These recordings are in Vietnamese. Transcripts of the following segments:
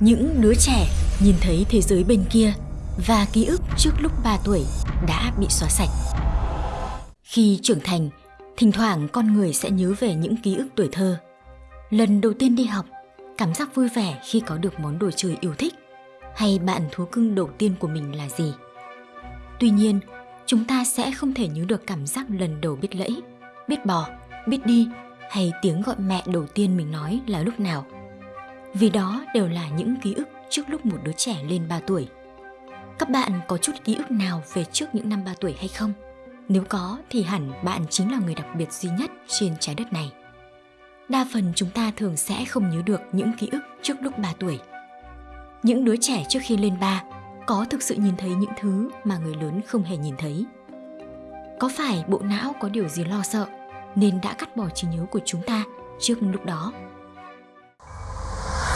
Những đứa trẻ nhìn thấy thế giới bên kia và ký ức trước lúc 3 tuổi đã bị xóa sạch. Khi trưởng thành, thỉnh thoảng con người sẽ nhớ về những ký ức tuổi thơ. Lần đầu tiên đi học, cảm giác vui vẻ khi có được món đồ chơi yêu thích hay bạn thú cưng đầu tiên của mình là gì. Tuy nhiên, chúng ta sẽ không thể nhớ được cảm giác lần đầu biết lẫy, biết bò, biết đi hay tiếng gọi mẹ đầu tiên mình nói là lúc nào. Vì đó đều là những ký ức trước lúc một đứa trẻ lên 3 tuổi. Các bạn có chút ký ức nào về trước những năm 3 tuổi hay không? Nếu có thì hẳn bạn chính là người đặc biệt duy nhất trên trái đất này. Đa phần chúng ta thường sẽ không nhớ được những ký ức trước lúc 3 tuổi. Những đứa trẻ trước khi lên 3 có thực sự nhìn thấy những thứ mà người lớn không hề nhìn thấy. Có phải bộ não có điều gì lo sợ nên đã cắt bỏ trí nhớ của chúng ta trước lúc đó?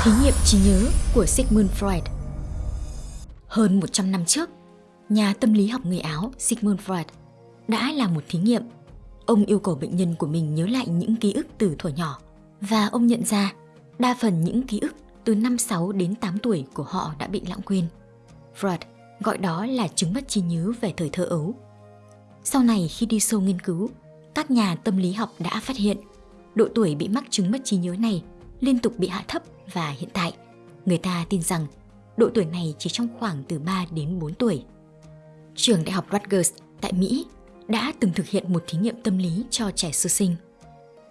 Thí nghiệm trí nhớ của Sigmund Freud Hơn 100 năm trước, nhà tâm lý học người Áo Sigmund Freud đã làm một thí nghiệm. Ông yêu cầu bệnh nhân của mình nhớ lại những ký ức từ thuở nhỏ và ông nhận ra đa phần những ký ức từ năm 6 đến 8 tuổi của họ đã bị lãng quên. Freud gọi đó là chứng mất trí nhớ về thời thơ ấu. Sau này khi đi sâu nghiên cứu, các nhà tâm lý học đã phát hiện độ tuổi bị mắc chứng mất trí nhớ này liên tục bị hạ thấp và hiện tại người ta tin rằng độ tuổi này chỉ trong khoảng từ 3 đến 4 tuổi. Trường đại học Rutgers tại Mỹ đã từng thực hiện một thí nghiệm tâm lý cho trẻ sơ sinh.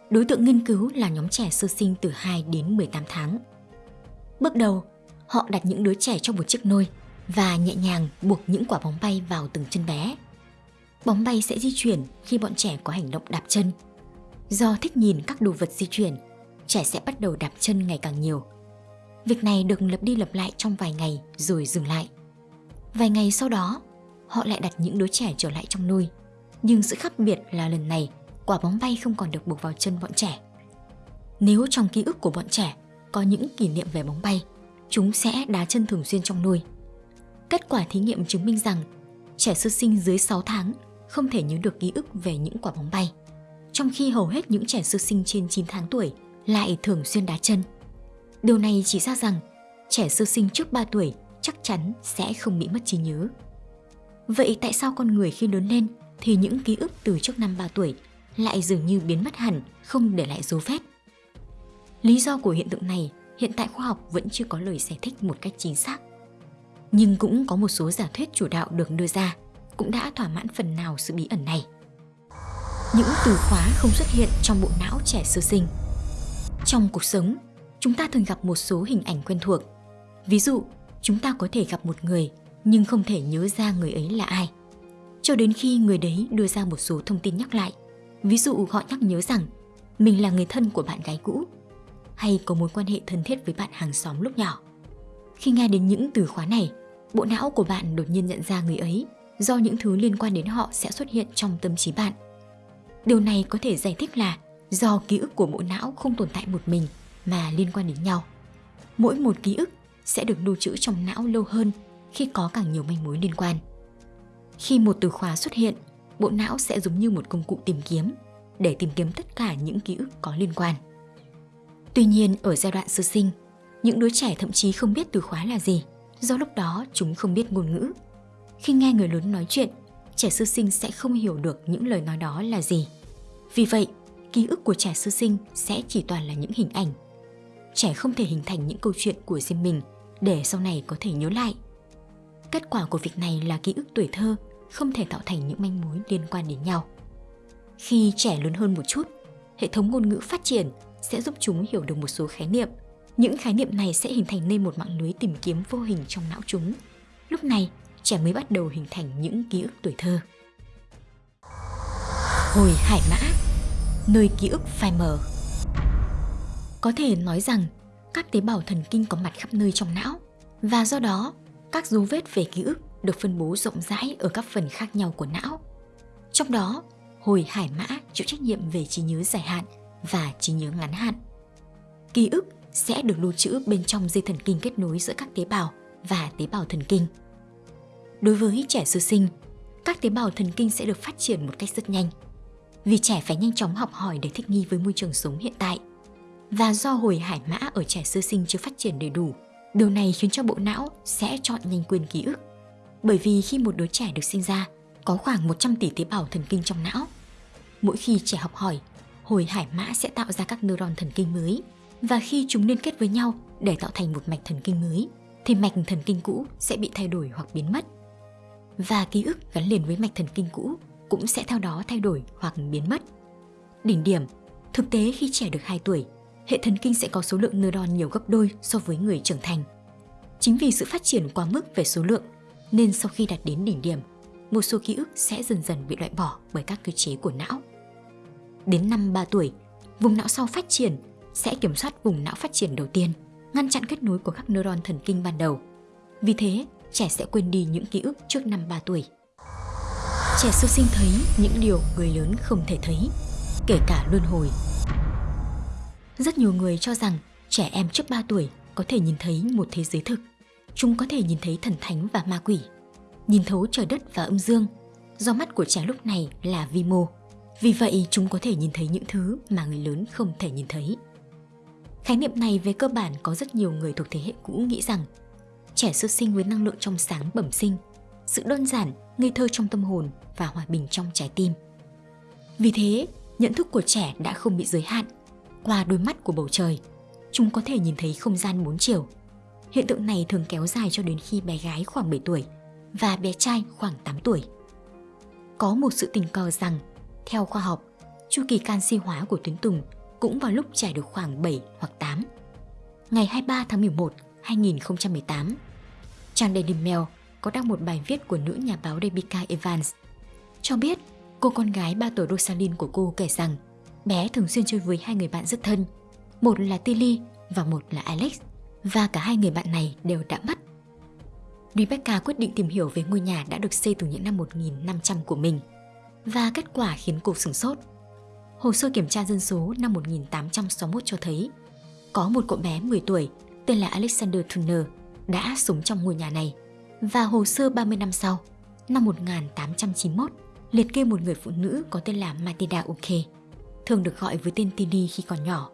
Đối tượng nghiên cứu là nhóm trẻ sơ sinh từ 2 đến 18 tháng. Bước đầu, họ đặt những đứa trẻ trong một chiếc nôi và nhẹ nhàng buộc những quả bóng bay vào từng chân bé. Bóng bay sẽ di chuyển khi bọn trẻ có hành động đạp chân. Do thích nhìn các đồ vật di chuyển, trẻ sẽ bắt đầu đạp chân ngày càng nhiều. Việc này được lặp đi lặp lại trong vài ngày rồi dừng lại. Vài ngày sau đó, họ lại đặt những đứa trẻ trở lại trong nuôi. Nhưng sự khác biệt là lần này, quả bóng bay không còn được buộc vào chân bọn trẻ. Nếu trong ký ức của bọn trẻ có những kỷ niệm về bóng bay, chúng sẽ đá chân thường xuyên trong nuôi. Kết quả thí nghiệm chứng minh rằng trẻ sơ sinh dưới 6 tháng không thể nhớ được ký ức về những quả bóng bay, trong khi hầu hết những trẻ sơ sinh trên 9 tháng tuổi lại thường xuyên đá chân. Điều này chỉ ra rằng trẻ sơ sinh trước 3 tuổi chắc chắn sẽ không bị mất trí nhớ. Vậy tại sao con người khi lớn lên thì những ký ức từ trước năm 3 tuổi lại dường như biến mất hẳn, không để lại dấu vết? Lý do của hiện tượng này hiện tại khoa học vẫn chưa có lời giải thích một cách chính xác. Nhưng cũng có một số giả thuyết chủ đạo được đưa ra cũng đã thỏa mãn phần nào sự bí ẩn này. Những từ khóa không xuất hiện trong bộ não trẻ sơ sinh. Trong cuộc sống, chúng ta thường gặp một số hình ảnh quen thuộc. Ví dụ, chúng ta có thể gặp một người nhưng không thể nhớ ra người ấy là ai. Cho đến khi người đấy đưa ra một số thông tin nhắc lại. Ví dụ họ nhắc nhớ rằng mình là người thân của bạn gái cũ hay có mối quan hệ thân thiết với bạn hàng xóm lúc nhỏ. Khi nghe đến những từ khóa này, bộ não của bạn đột nhiên nhận ra người ấy do những thứ liên quan đến họ sẽ xuất hiện trong tâm trí bạn. Điều này có thể giải thích là do ký ức của bộ não không tồn tại một mình mà liên quan đến nhau. Mỗi một ký ức sẽ được lưu trữ trong não lâu hơn khi có càng nhiều manh mối liên quan. Khi một từ khóa xuất hiện, bộ não sẽ giống như một công cụ tìm kiếm để tìm kiếm tất cả những ký ức có liên quan. Tuy nhiên, ở giai đoạn sơ sinh, những đứa trẻ thậm chí không biết từ khóa là gì, do lúc đó chúng không biết ngôn ngữ. Khi nghe người lớn nói chuyện, trẻ sơ sinh sẽ không hiểu được những lời nói đó là gì. Vì vậy, ký ức của trẻ sơ sinh sẽ chỉ toàn là những hình ảnh. Trẻ không thể hình thành những câu chuyện của riêng mình để sau này có thể nhớ lại. Kết quả của việc này là ký ức tuổi thơ không thể tạo thành những manh mối liên quan đến nhau. Khi trẻ lớn hơn một chút, hệ thống ngôn ngữ phát triển sẽ giúp chúng hiểu được một số khái niệm. Những khái niệm này sẽ hình thành nên một mạng lưới tìm kiếm vô hình trong não chúng. Lúc này, trẻ mới bắt đầu hình thành những ký ức tuổi thơ. Hồi hải mã, nơi ký ức phai mờ. Có thể nói rằng các tế bào thần kinh có mặt khắp nơi trong não và do đó các dấu vết về ký ức được phân bố rộng rãi ở các phần khác nhau của não. Trong đó, hồi hải mã chịu trách nhiệm về trí nhớ dài hạn và trí nhớ ngắn hạn. Ký ức sẽ được lưu trữ bên trong dây thần kinh kết nối giữa các tế bào và tế bào thần kinh. Đối với trẻ sơ sinh, các tế bào thần kinh sẽ được phát triển một cách rất nhanh vì trẻ phải nhanh chóng học hỏi để thích nghi với môi trường sống hiện tại. Và do hồi hải mã ở trẻ sơ sinh chưa phát triển đầy đủ, Điều này khiến cho bộ não sẽ chọn nhanh quên ký ức. Bởi vì khi một đứa trẻ được sinh ra, có khoảng 100 tỷ tế bào thần kinh trong não. Mỗi khi trẻ học hỏi, hồi hải mã sẽ tạo ra các neuron thần kinh mới và khi chúng liên kết với nhau để tạo thành một mạch thần kinh mới thì mạch thần kinh cũ sẽ bị thay đổi hoặc biến mất. Và ký ức gắn liền với mạch thần kinh cũ cũng sẽ theo đó thay đổi hoặc biến mất. Đỉnh điểm, thực tế khi trẻ được 2 tuổi, hệ thần kinh sẽ có số lượng neuron nhiều gấp đôi so với người trưởng thành. Chính vì sự phát triển quá mức về số lượng, nên sau khi đạt đến đỉnh điểm, một số ký ức sẽ dần dần bị loại bỏ bởi các cơ chế của não. Đến năm 3 tuổi, vùng não sau phát triển sẽ kiểm soát vùng não phát triển đầu tiên, ngăn chặn kết nối của các neuron thần kinh ban đầu. Vì thế, trẻ sẽ quên đi những ký ức trước năm 3 tuổi. Trẻ sơ sinh thấy những điều người lớn không thể thấy, kể cả luân hồi. Rất nhiều người cho rằng trẻ em trước 3 tuổi có thể nhìn thấy một thế giới thực. Chúng có thể nhìn thấy thần thánh và ma quỷ, nhìn thấu trời đất và âm dương, do mắt của trẻ lúc này là vi mô. Vì vậy chúng có thể nhìn thấy những thứ mà người lớn không thể nhìn thấy. Khái niệm này về cơ bản có rất nhiều người thuộc thế hệ cũ nghĩ rằng trẻ sơ sinh với năng lượng trong sáng bẩm sinh, sự đơn giản, ngây thơ trong tâm hồn và hòa bình trong trái tim. Vì thế, nhận thức của trẻ đã không bị giới hạn. Qua đôi mắt của bầu trời, chúng có thể nhìn thấy không gian bốn chiều. Hiện tượng này thường kéo dài cho đến khi bé gái khoảng 7 tuổi và bé trai khoảng 8 tuổi. Có một sự tình cờ rằng, theo khoa học, chu kỳ canxi hóa của tuyến tùng cũng vào lúc trẻ được khoảng 7 hoặc 8. Ngày 23 tháng 11, 2018, trang Daily Mail có đăng một bài viết của nữ nhà báo Rebecca Evans cho biết cô con gái 3 tuổi Rosalind của cô kể rằng bé thường xuyên chơi với hai người bạn rất thân, một là Tilly và một là Alex, và cả hai người bạn này đều đã mất. Rebecca quyết định tìm hiểu về ngôi nhà đã được xây từ những năm 1500 của mình, và kết quả khiến cô sửng sốt. Hồ sơ kiểm tra dân số năm 1861 cho thấy có một cậu bé 10 tuổi tên là Alexander Turner đã sống trong ngôi nhà này và hồ sơ 30 năm sau, năm 1891, liệt kê một người phụ nữ có tên là Matilda Uke, thường được gọi với tên Tini khi còn nhỏ,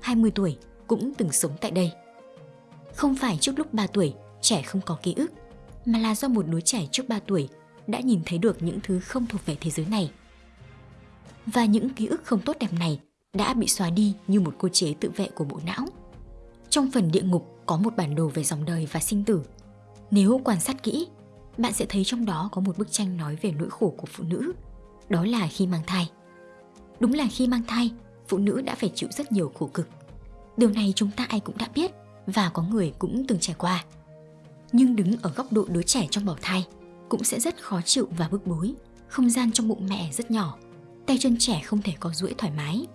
20 tuổi, cũng từng sống tại đây. Không phải trước lúc 3 tuổi trẻ không có ký ức, mà là do một đứa trẻ trước 3 tuổi đã nhìn thấy được những thứ không thuộc về thế giới này. Và những ký ức không tốt đẹp này đã bị xóa đi như một cơ chế tự vệ của bộ não. Trong phần địa ngục có một bản đồ về dòng đời và sinh tử nếu quan sát kỹ, bạn sẽ thấy trong đó có một bức tranh nói về nỗi khổ của phụ nữ, đó là khi mang thai. Đúng là khi mang thai, phụ nữ đã phải chịu rất nhiều khổ cực. Điều này chúng ta ai cũng đã biết và có người cũng từng trải qua. Nhưng đứng ở góc độ đứa trẻ trong bào thai cũng sẽ rất khó chịu và bức bối. Không gian trong bụng mẹ rất nhỏ, tay chân trẻ không thể có duỗi thoải mái.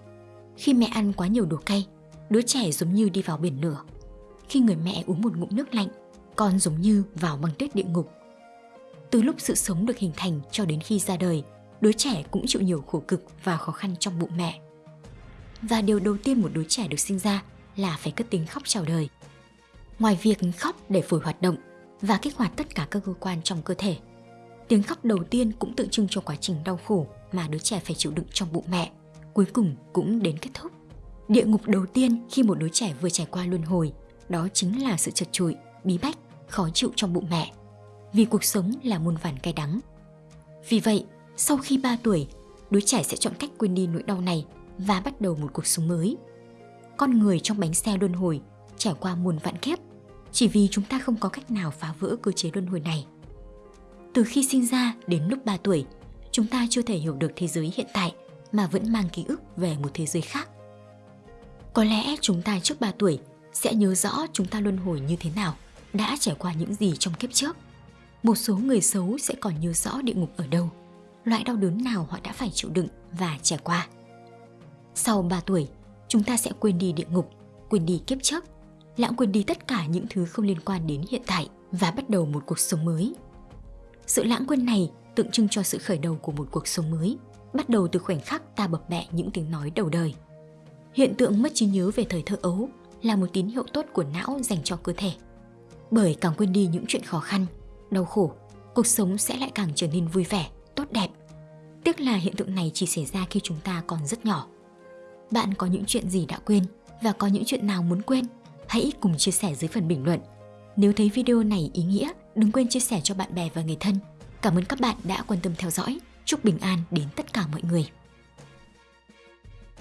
Khi mẹ ăn quá nhiều đồ cay, đứa trẻ giống như đi vào biển lửa. Khi người mẹ uống một ngụm nước lạnh, con giống như vào băng tuyết địa ngục. Từ lúc sự sống được hình thành cho đến khi ra đời, đứa trẻ cũng chịu nhiều khổ cực và khó khăn trong bụng mẹ. Và điều đầu tiên một đứa trẻ được sinh ra là phải cất tiếng khóc chào đời. Ngoài việc khóc để phổi hoạt động và kích hoạt tất cả các cơ quan trong cơ thể, tiếng khóc đầu tiên cũng tượng trưng cho quá trình đau khổ mà đứa trẻ phải chịu đựng trong bụng mẹ, cuối cùng cũng đến kết thúc. Địa ngục đầu tiên khi một đứa trẻ vừa trải qua luân hồi, đó chính là sự chật trội, bí bách khó chịu trong bụng mẹ, vì cuộc sống là muôn vàn cay đắng. Vì vậy, sau khi 3 tuổi, đứa trẻ sẽ chọn cách quên đi nỗi đau này và bắt đầu một cuộc sống mới. Con người trong bánh xe luân hồi trải qua muôn vạn kiếp chỉ vì chúng ta không có cách nào phá vỡ cơ chế luân hồi này. Từ khi sinh ra đến lúc 3 tuổi, chúng ta chưa thể hiểu được thế giới hiện tại mà vẫn mang ký ức về một thế giới khác. Có lẽ chúng ta trước 3 tuổi sẽ nhớ rõ chúng ta luân hồi như thế nào đã trải qua những gì trong kiếp trước. Một số người xấu sẽ còn nhớ rõ địa ngục ở đâu, loại đau đớn nào họ đã phải chịu đựng và trải qua. Sau 3 tuổi, chúng ta sẽ quên đi địa ngục, quên đi kiếp trước, lãng quên đi tất cả những thứ không liên quan đến hiện tại và bắt đầu một cuộc sống mới. Sự lãng quên này tượng trưng cho sự khởi đầu của một cuộc sống mới, bắt đầu từ khoảnh khắc ta bập bẹ những tiếng nói đầu đời. Hiện tượng mất trí nhớ về thời thơ ấu là một tín hiệu tốt của não dành cho cơ thể bởi càng quên đi những chuyện khó khăn, đau khổ, cuộc sống sẽ lại càng trở nên vui vẻ, tốt đẹp. Tiếc là hiện tượng này chỉ xảy ra khi chúng ta còn rất nhỏ. Bạn có những chuyện gì đã quên và có những chuyện nào muốn quên? Hãy cùng chia sẻ dưới phần bình luận Nếu thấy video này ý nghĩa, đừng quên chia sẻ cho bạn bè và người thân. Cảm ơn các bạn đã quan tâm theo dõi. Chúc bình an đến tất cả mọi người.